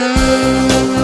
oh